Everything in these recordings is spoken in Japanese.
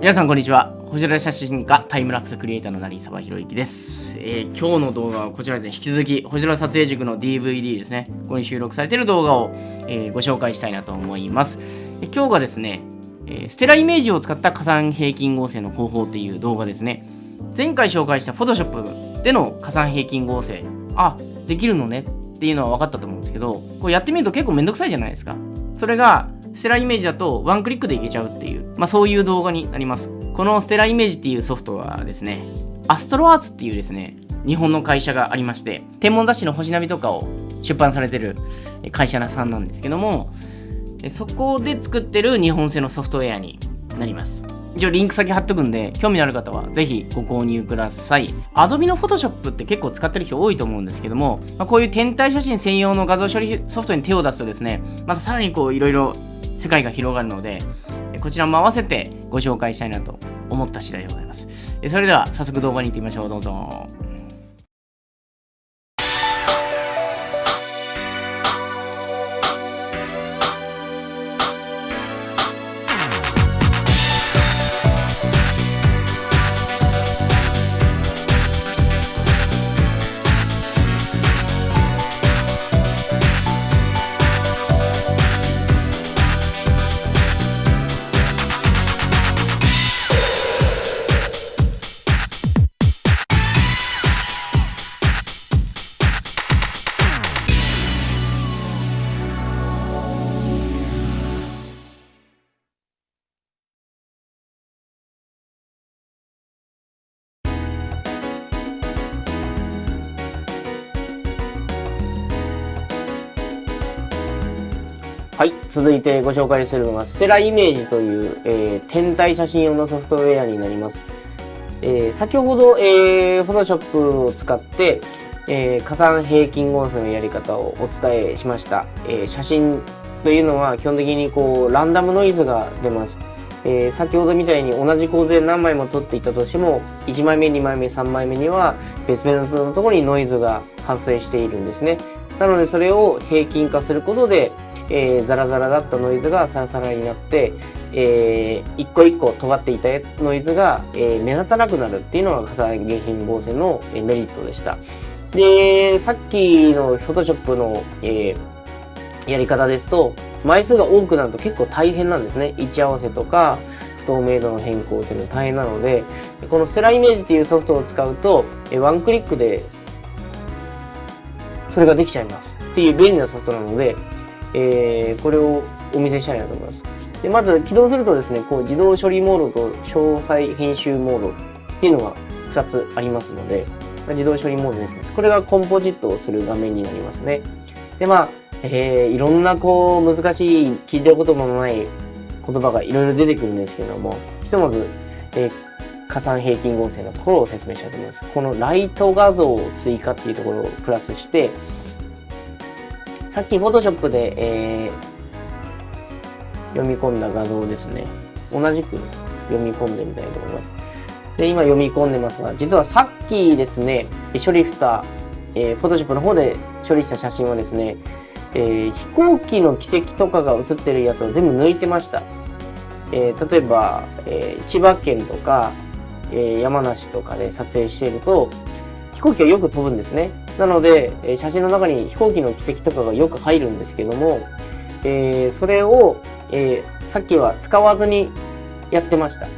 皆さんこんにちは。星空写真家タイムラプスクリエイターの成沢宏之です、えー今日の動画はこちらですね。引き続き星空撮影塾の DVD ですね。ここに収録されている動画を、えーご紹介したいなと思います。え今日がですね、えーステライメージを使った加算平均合成の方法っていう動画ですね。前回紹介した Photoshop での加算平均合成。あできるのねっていうのは分かったと思うんですけどこうやってみると結構めんどくさいじゃないですか。それがステライメージだとワンクリックでいけちゃうっていう、まあ、そういう動画になります。このステライメージっていうソフトはですねアストロアーツっていうですね日本の会社がありまして天文雑誌の星ナビとかを出版されてる会社さんなんですけどもそこで作ってる日本製のソフトウェアになります。一応リンク先貼っとくんで興味のある方はぜひご購入ください。Adobe の Photoshop って結構使ってる人多いと思うんですけども、まあ、こういう天体写真専用の画像処理ソフトに手を出すとですねまたさらにこういろいろ世界が広がるのでえこちらも合わせてご紹介したいなと思った次第でございます。えそれでは早速動画に行ってみましょう。どうぞ。はい。続いてご紹介するのがステライメージという、えー天体写真用のソフトウェアになります。えー先ほど、えー、Photoshop を使って、えー加算平均合成のやり方をお伝えしました、えー写真というのは基本的にこうランダムノイズが出ます、えー先ほどみたいに同じ構図で何枚も撮っていたとしても1枚目2枚目3枚目には別々のところにノイズが発生しているんですね。なのでそれを平均化することで、えーザラザラだったノイズがサラサラになってえー一個一個尖っていたノイズが、えー目立たなくなるっていうのが加算原品合成のメリットでした。で、さっきの Photoshop の、えーやり方ですと、枚数が多くなると結構大変なんですね。位置合わせとか、不透明度の変更っていうのが大変なので、このスライメージっていうソフトを使うと、えーワンクリックでそれができちゃいます。っていう便利なソフトなので、えーこれをお見せしたいなと思います。で、まず起動するとですね、こう自動処理モードと詳細編集モードっていうのが2つありますので、ま自動処理モードですね。これがコンポジットをする画面になりますね。で、まあ、えーいろんなこう難しい聞いたこともない言葉がいろいろ出てくるんですけども、ひとまず、えー加算平均合成のところを説明したいと思います。このライト画像を追加っていうところをプラスして、さっき Photoshop で、えー読み込んだ画像ですね。同じく読み込んでみたいと思います。で、今読み込んでますが、実はさっきですね、処理した、えー、Photoshop の方で処理した写真はですね、えー飛行機の軌跡とかが写ってるやつを全部抜いてました。えー例えば、えー千葉県とか、えー山梨とかで撮影していると、飛行機がよく飛ぶんですね。なので、えー写真の中に飛行機の軌跡とかがよく入るんですけども、えーそれを、えさっきは使わずにやってました。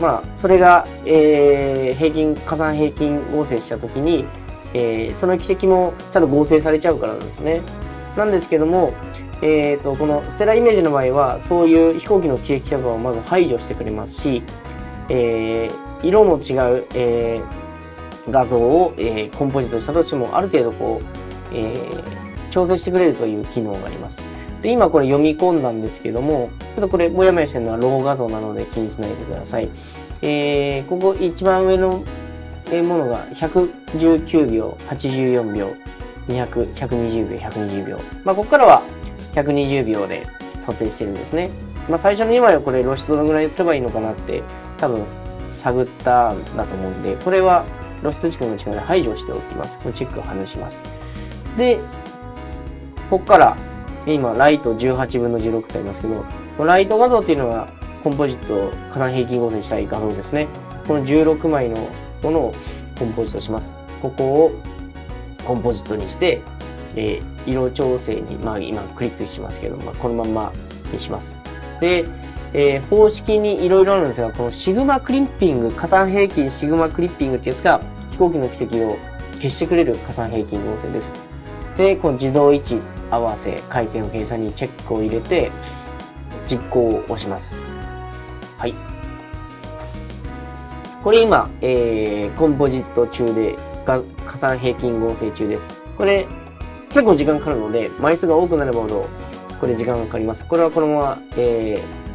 まあ、それが、え平均、加算平均合成したときに、えーその軌跡もちゃんと合成されちゃうからなんですね。なんですけども、えー、とこのステライメージの場合はそういう飛行機の軌跡とかをまず排除してくれますし、えー色の違う、えー画像を、えーコンポジットしたとしてもある程度こう、えー調整してくれるという機能があります。で今これ読み込んだんですけどもちょっとこれもやもやしてるのはロー画像なので気にしないでください。えーここ一番上のものが119秒、84秒、200、120秒、120秒。まあ、ここからは120秒で撮影してるんですね。まあ、最初の2枚はこれ露出どのぐらいすればいいのかなって多分探ったんだと思うんで、これは露出軸の力で排除しておきます。これチェックを外します。で、ここから、今、ライト18分の16ってありますけど、このライト画像っていうのが、コンポジット火山平均合成したい画像ですね。この16枚のものをコンポジットします。ここをコンポジットにして、えー、色調整に、まあ今クリックしますけど、まあ、このままにします。で、えー、方式にいろいろあるんですが、このシグマクリッピング、加算平均シグマクリッピングってやつが飛行機の軌跡を消してくれる加算平均合成です。で、この自動位置合わせ、回転の計算にチェックを入れて、実行を押します。はい。これ今、えー、コンポジット中で、加算平均合成中です。これ、結構時間かかるので、枚数が多くなればほど、これ時間がかかります。これはこのまま、えー、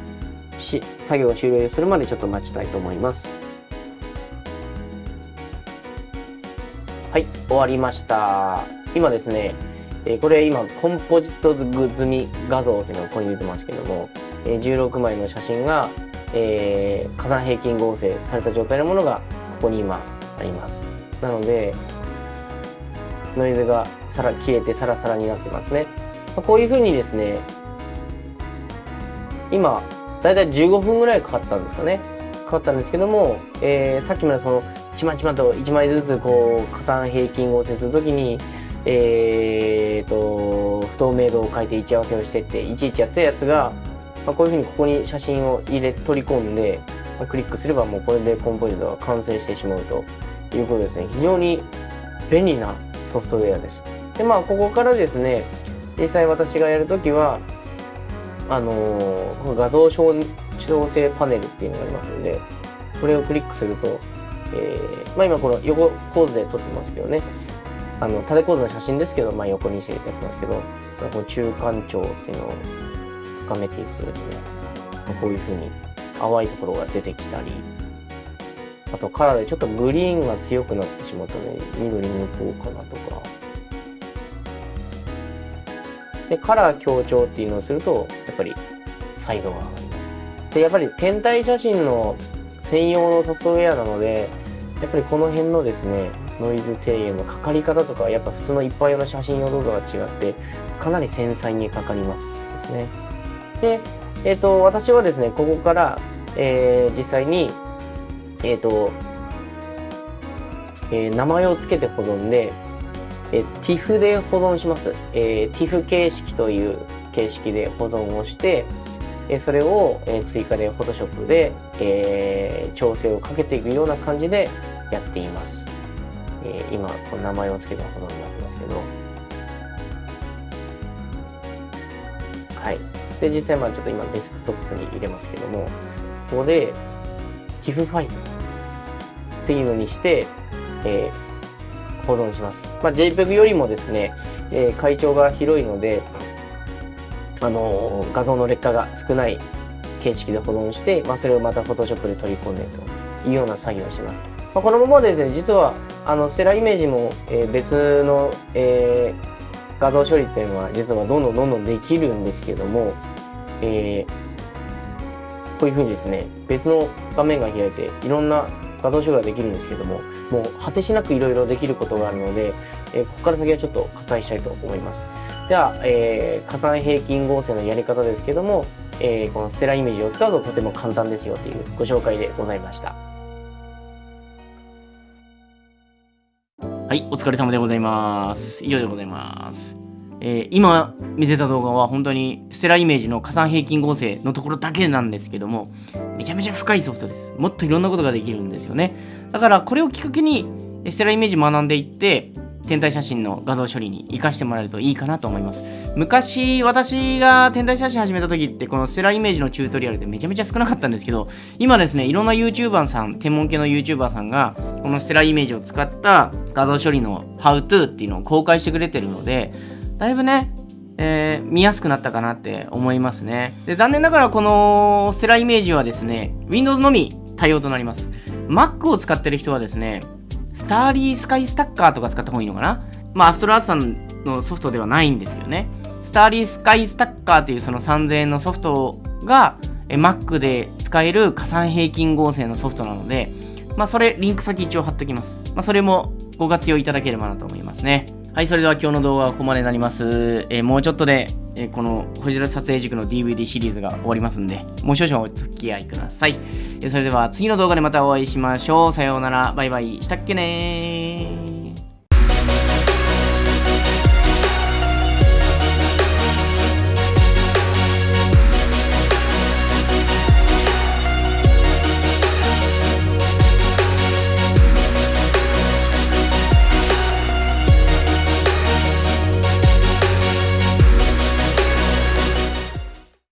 し、作業を終了するまでちょっと待ちたいと思います。はい、終わりました。今ですね、え、これ今、コンポジット済み画像っていうのがここに出てますけども、えー、16枚の写真が、えー、火山平均合成された状態のものがここに今あります。なので、ノイズがさら消えてサラサラになってますね。まあ、こういう風にですね、今、だいたい15分ぐらいかかったんですかね。かかったんですけども、えー、さっきまでその、ちまちまと1枚ずつこう、加算平均合成するときに、えーと、不透明度を変えて位置合わせをしてって、いちいちやったやつが、まあ、こういうふうにここに写真を入れ、取り込んで、まあ、クリックすればもうこれでコンポジットが完成してしまうということですね。非常に便利なソフトウェアです。で、まあ、ここからですね、実際私がやるときは、あのー、画像調整パネルっていうのがありますので、これをクリックすると、えー、まあ今この横構図で撮ってますけどね、あの、縦構図の写真ですけど、まあ横にしてやってますけど、この中間調っていうのを高めていくとですね、こういう風に淡いところが出てきたり、あとカラーでちょっとグリーンが強くなってしまったので、緑に抜こうかなとか。で、カラー強調っていうのをすると、やっぱりサイドが上がります。で、やっぱり天体写真の専用のソフトウェアなので、やっぱりこの辺のですね、ノイズ低減のかかり方とかはやっぱ普通の一般用の写真用動画とは違って、かなり繊細にかかりますですね。で、えっ、ー、と、私はですね、ここから、えー、実際にえっ、ー、と、えー、名前を付けて保存で、え、TIFF で保存します。えー、TIFF 形式という形式で保存をして、え、それを、え、追加で Photoshop で、え、調整をかけていくような感じでやっています。え、今、この名前を付けて保存になってますけど。はい。で、実際まあちょっと今デスクトップに入れますけども、ここで TIFF ファイルっていうのにして、えー、保存します。まあ、JPEG よりもですね、えー、会長が広いので、あのー、画像の劣化が少ない形式で保存して、まあ、それをまた Photoshop で取り込んでというような作業をします。まあ、このままですね、実は、あの、ステライメージも、えー、別の、えー、画像処理っていうのは、実はどんどんどんどんできるんですけども、えー、こういうふうにですね、別の画面が開いて、いろんな画像処理ができるんですけども、もう果てしなくいろいろできることがあるので、えー、ここから先はちょっと割愛したいと思います。では、えー、加算平均合成のやり方ですけども、えー、このステライメージを使うととても簡単ですよというご紹介でございました。はい、お疲れ様でございます。以上でございます。えー、今見せた動画は本当にステライメージの加算平均合成のところだけなんですけども、めちゃめちゃ深いソフトです。もっといろんなことができるんですよね。だからこれをきっかけにステライメージ学んでいって、天体写真の画像処理に活かしてもらえるといいかなと思います。昔、私が天体写真始めた時って、このステライメージのチュートリアルでめちゃめちゃ少なかったんですけど、今ですね、いろんな YouTuber さん、天文系の YouTuber さんが、このステライメージを使った画像処理の How to っていうのを公開してくれてるので、だいぶね、えー、見やすくなったかなって思いますね。で残念ながらこのステライメージはですね、Windows のみ対応となります。Mac を使ってる人はですね、スターリースカイスタッカーとか使った方がいいのかなまあ、アストラーツさんのソフトではないんですけどね。スターリースカイスタッカーというその3000円のソフトが、え Mac で使える加算平均合成のソフトなので、まあ、それ、リンク先一応貼っておきます。まあ、それもご活用いただければなと思いますね。はい、それでは今日の動画はここまでになります。えー、もうちょっとでえーこの星空撮影塾の DVD シリーズが終わりますんで、もう少々お付き合いください。えーそれでは次の動画でまたお会いしましょう。さようなら。バイバイ。したっけねー。